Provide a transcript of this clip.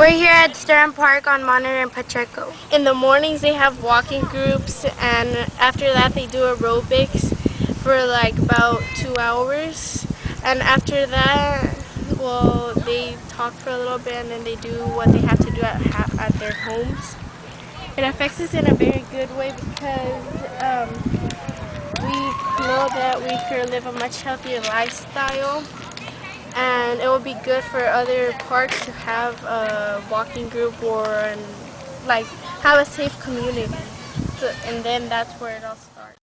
We're here at Stiern Park on Monitor and Pacheco. In the mornings they have walking groups and after that they do aerobics for like about two hours. And after that, well, they talk for a little bit and then they do what they have to do at, at their homes. It affects us in a very good way because um, we know that we could live a much healthier lifestyle will be good for other parks to have a walking group or like have a safe community so, and then that's where it all starts.